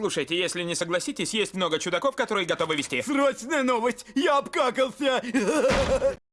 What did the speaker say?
Слушайте, если не согласитесь, есть много чудаков, которые готовы вести. Срочная новость! Я обкакался!